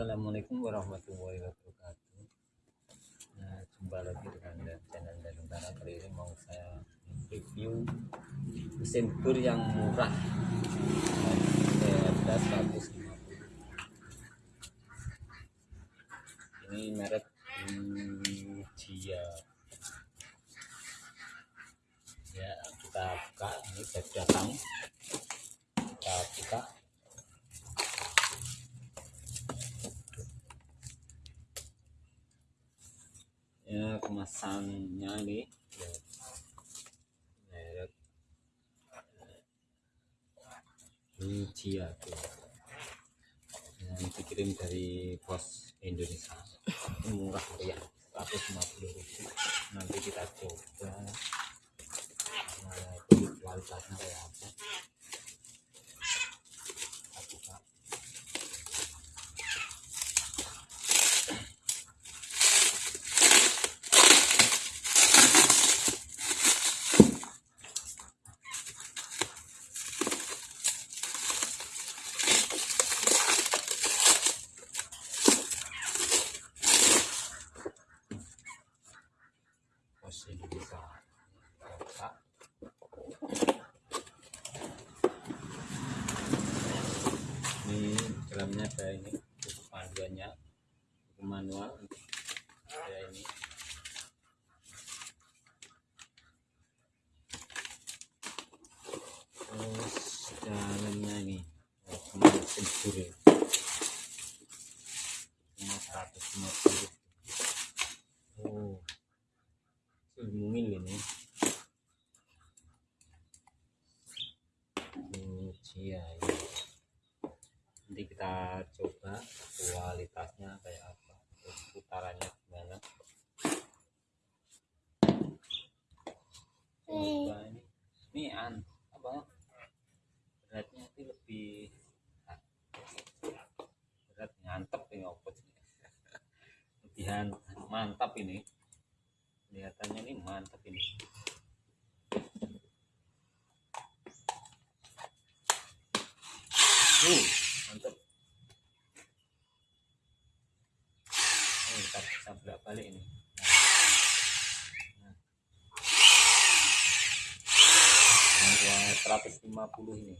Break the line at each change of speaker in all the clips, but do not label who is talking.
Assalamualaikum warahmatullahi wabarakatuh. Nah, jumpa lagi dengan channel dan Utara kali ini mau saya review mesin bur yang murah. Harga 150. Ini merek Jia. Ya, kita buka ini baru datang. Kita buka ya kemasannya ini. Merek tuh. Yang dikirim dari pos Indonesia. Ini murah ya 150 ribu. Nanti kita coba. Nah, kualitasnya kayak apa Indonesia buka ini dalamnya ada ini buku panduannya buku manual. Ada ini. Terus dalamnya ini bur ya cuma 150 oh mungil ini ini nanti kita coba kualitasnya kayak apa putarannya gimana. Coba ini. Ini an apa? Beratnya itu lebih berat nyantep ini sih? lebih mantap ini kelihatannya ini mantap ini uh mantap oh, kita bisa balik ini nah. Nah. Yang 150 ini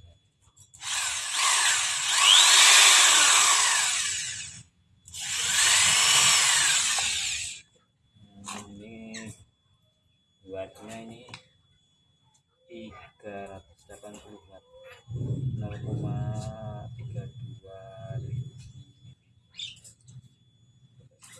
Hmm, ini buatnya ini 380 watt 0,32 ribu belum ini tapi ini apa ini ya cara kecepatannya juga ini lambat ini lambat terus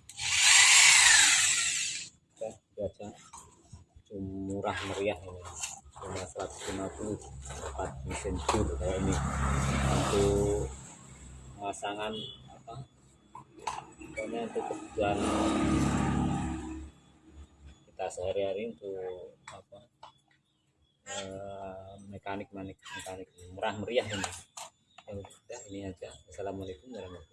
aja murah meriah ini. Cuma 150 dapat mesin bur kayak ini. Untuk pemasangan apa? Pokoknya untuk kebutuhan kita sehari-hari untuk apa? Eh, mekanik mekanik. Murah meriah ini. Ya ini aja. Assalamualaikum warahmatullahi